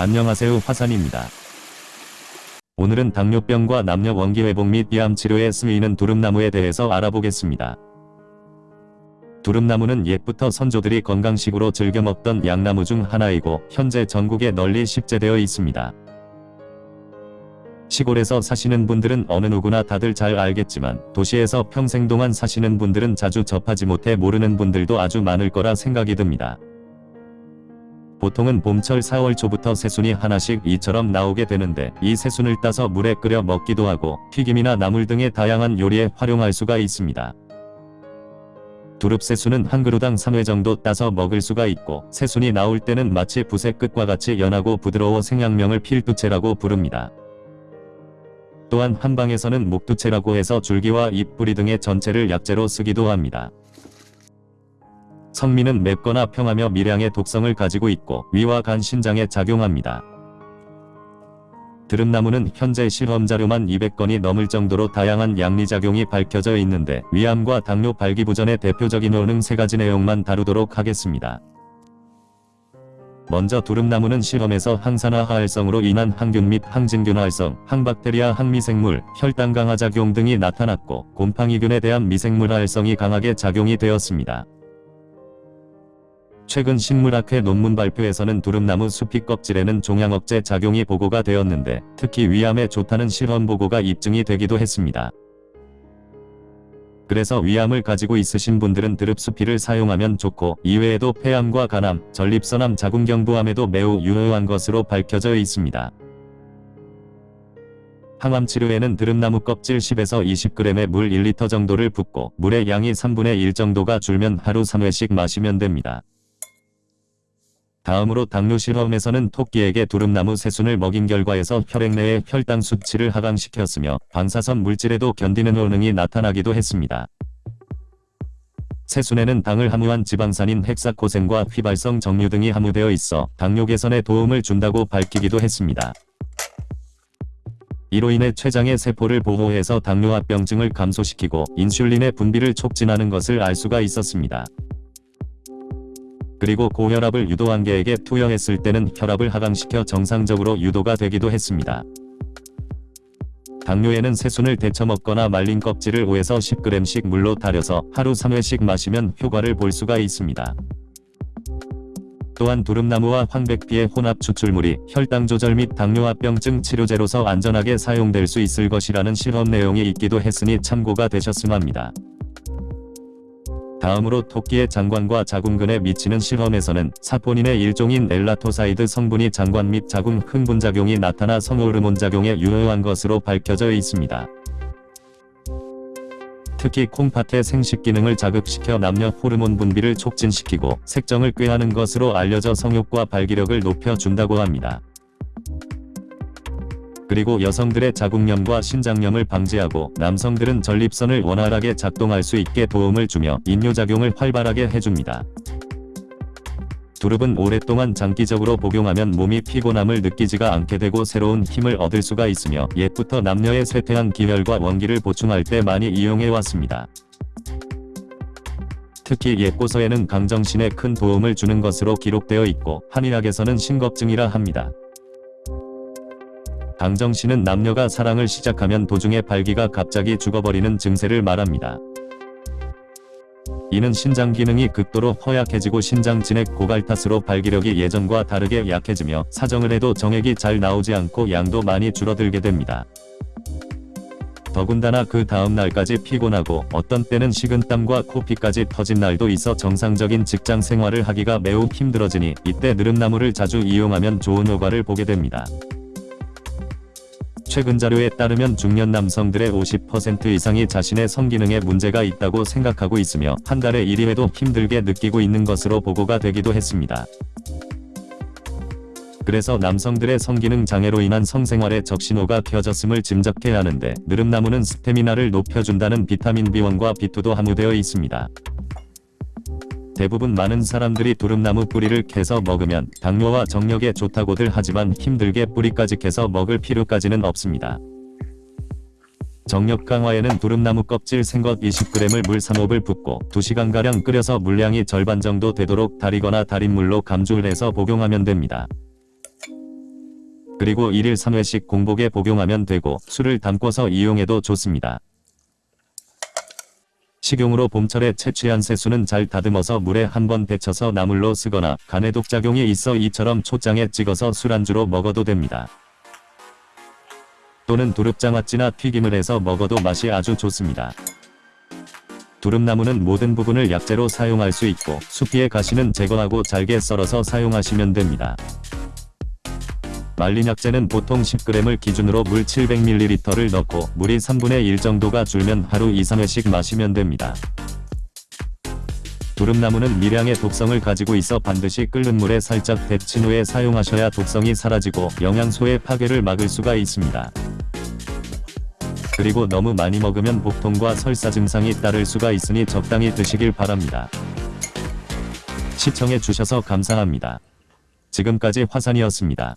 안녕하세요 화산입니다. 오늘은 당뇨병과 남녀 원기 회복 및 비암 치료에 쓰이는 두릅나무에 대해서 알아보겠습니다. 두릅나무는 옛부터 선조들이 건강식으로 즐겨 먹던 양나무 중 하나이고 현재 전국에 널리 식재되어 있습니다. 시골에서 사시는 분들은 어느 누구나 다들 잘 알겠지만 도시에서 평생 동안 사시는 분들은 자주 접하지 못해 모르는 분들도 아주 많을 거라 생각이 듭니다. 보통은 봄철 4월 초부터 새순이 하나씩 이처럼 나오게 되는데 이 새순을 따서 물에 끓여 먹기도 하고 튀김이나 나물 등의 다양한 요리에 활용할 수가 있습니다. 두릅새순은 한 그루당 3회 정도 따서 먹을 수가 있고 새순이 나올 때는 마치 붓의 끝과 같이 연하고 부드러워 생양명을 필두채라고 부릅니다. 또한 한방에서는 목두채라고 해서 줄기와 잎 뿌리 등의 전체를 약재로 쓰기도 합니다. 성미는 맵거나 평하며 미량의 독성을 가지고 있고 위와 간 신장에 작용합니다. 드름나무는 현재 실험자료만 200건이 넘을 정도로 다양한 양리작용이 밝혀져 있는데 위암과 당뇨 발기부전의 대표적인 효능 3가지 내용만 다루도록 하겠습니다. 먼저 두릅나무는 실험에서 항산화 활성으로 인한 항균 및 항진균 활성, 항박테리아 항미생물, 혈당 강화 작용 등이 나타났고 곰팡이균에 대한 미생물 활성이 강하게 작용이 되었습니다. 최근 식물학회 논문 발표에서는 두릅나무 수피 껍질에는 종양억제 작용이 보고가 되었는데 특히 위암에 좋다는 실험 보고가 입증이 되기도 했습니다. 그래서 위암을 가지고 있으신 분들은 드릅수피를 사용하면 좋고 이외에도 폐암과 간암, 전립선암, 자궁경부암에도 매우 유효한 것으로 밝혀져 있습니다. 항암 치료에는 드릅나무 껍질 10에서 20g의 물 1리터 정도를 붓고 물의 양이 3분의 1 정도가 줄면 하루 3회씩 마시면 됩니다. 다음으로 당뇨 실험에서는 토끼에게 두릅나무 새순을 먹인 결과에서 혈액 내의 혈당 수치를 하강시켰으며 방사선 물질에도 견디는 효능이 나타나기도 했습니다. 새순에는 당을 함유한 지방산인 헥사코센과 휘발성 정류 등이 함유되어 있어 당뇨 개선에 도움을 준다고 밝히기도 했습니다. 이로 인해 췌장의 세포를 보호해서 당뇨합병증을 감소시키고 인슐린의 분비를 촉진하는 것을 알 수가 있었습니다. 그리고 고혈압을 유도한 개에게 투여했을 때는 혈압을 하강시켜 정상적으로 유도가 되기도 했습니다. 당뇨에는 새순을 데쳐 먹거나 말린 껍질을 5에서 10g씩 물로 달여서 하루 3회씩 마시면 효과를 볼 수가 있습니다. 또한 두릅나무와 황백피의 혼합 추출물이 혈당 조절 및 당뇨합병증 치료제로서 안전하게 사용될 수 있을 것이라는 실험 내용이 있기도 했으니 참고가 되셨음 합니다. 다음으로 토끼의 장관과 자궁근에 미치는 실험에서는 사포닌의 일종인 elatoside 성분이 장관 및 자궁 흥분작용이 나타나 성호르몬 작용에 유효한 것으로 밝혀져 있습니다. 특히 콩팥의 생식 기능을 자극시켜 남녀 호르몬 분비를 촉진시키고 색정을 꾀하는 것으로 알려져 성욕과 발기력을 높여준다고 합니다. 그리고 여성들의 자궁염과 신장염을 방지하고 남성들은 전립선을 원활하게 작동할 수 있게 도움을 주며 이뇨작용을 활발하게 해줍니다. 두릅은 오랫동안 장기적으로 복용하면 몸이 피곤함을 느끼지가 않게 되고 새로운 힘을 얻을 수가 있으며 옛부터 남녀의 쇠퇴한 기혈과 원기를 보충할 때 많이 이용해왔습니다. 특히 옛고서에는 강정신에 큰 도움을 주는 것으로 기록되어 있고 한의학에서는 신겁증이라 합니다. 강정씨는 남녀가 사랑을 시작하면 도중에 발기가 갑자기 죽어버리는 증세를 말합니다. 이는 신장 기능이 극도로 허약해지고 신장 진액 고갈 탓으로 발기력이 예전과 다르게 약해지며 사정을 해도 정액이 잘 나오지 않고 양도 많이 줄어들게 됩니다. 더군다나 그 다음 날까지 피곤하고 어떤 때는 식은땀과 코피까지 터진 날도 있어 정상적인 직장 생활을 하기가 매우 힘들어지니 이때 느릅나무를 자주 이용하면 좋은 효과를 보게 됩니다. 최근 자료에 따르면 중년 남성들의 50% 이상이 자신의 성기능에 문제가 있다고 생각하고 있으며 한 달에 1회도 힘들게 느끼고 있는 것으로 보고가 되기도 했습니다. 그래서 남성들의 성기능 장애로 인한 성생활에 적신호가 켜졌음을 짐작해야 하는데 느릅나무는 스태미나를 높여준다는 비타민 B1과 B2도 함유되어 있습니다. 대부분 많은 사람들이 두릅나무 뿌리를 캐서 먹으면 당뇨와 정력에 좋다고들 하지만 힘들게 뿌리까지 캐서 먹을 필요까지는 없습니다. 정력 강화에는 두릅나무 껍질 생것 20g을 물 3홉을 붓고 2시간가량 끓여서 물량이 절반 정도 되도록 달이거나 달인물로 감주를 해서 복용하면 됩니다. 그리고 1일 3회씩 공복에 복용하면 되고 술을 담궈서 이용해도 좋습니다. 식용으로 봄철에 채취한 새수는 잘 다듬어서 물에 한번 데쳐서 나물로 쓰거나 간에 독작용이 있어 이처럼 초장에 찍어서 술안주로 먹어도 됩니다. 또는 두릅장아찌나 튀김을 해서 먹어도 맛이 아주 좋습니다. 두릅나무는 모든 부분을 약재로 사용할 수 있고 수피의 가시는 제거하고 잘게 썰어서 사용하시면 됩니다. 말린 약재는 보통 10g을 기준으로 물 700ml를 넣고 물이 3분의 1 정도가 줄면 하루 2, 3회씩 마시면 됩니다. 두릅나무는 미량의 독성을 가지고 있어 반드시 끓는 물에 살짝 데친 후에 사용하셔야 독성이 사라지고 영양소의 파괴를 막을 수가 있습니다. 그리고 너무 많이 먹으면 복통과 설사 증상이 따를 수가 있으니 적당히 드시길 바랍니다. 시청해 주셔서 감사합니다. 지금까지 화산이었습니다.